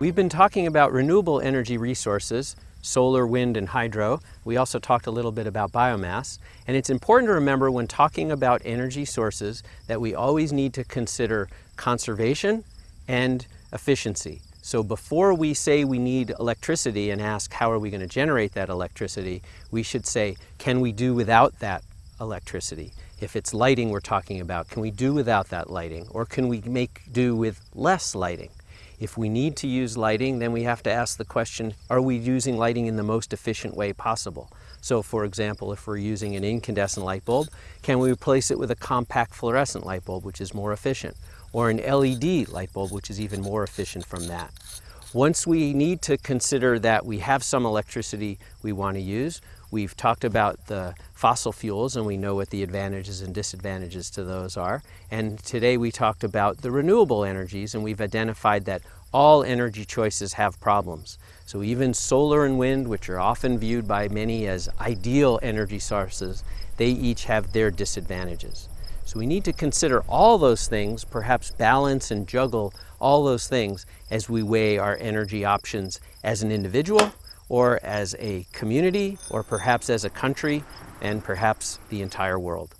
We've been talking about renewable energy resources, solar, wind, and hydro. We also talked a little bit about biomass. And it's important to remember when talking about energy sources that we always need to consider conservation and efficiency. So before we say we need electricity and ask how are we going to generate that electricity, we should say, can we do without that electricity? If it's lighting we're talking about, can we do without that lighting? Or can we make do with less lighting? If we need to use lighting, then we have to ask the question, are we using lighting in the most efficient way possible? So for example, if we're using an incandescent light bulb, can we replace it with a compact fluorescent light bulb, which is more efficient? Or an LED light bulb, which is even more efficient from that. Once we need to consider that we have some electricity we want to use, we've talked about the fossil fuels and we know what the advantages and disadvantages to those are. And today we talked about the renewable energies and we've identified that all energy choices have problems. So even solar and wind, which are often viewed by many as ideal energy sources, they each have their disadvantages. So we need to consider all those things, perhaps balance and juggle all those things as we weigh our energy options as an individual or as a community or perhaps as a country and perhaps the entire world.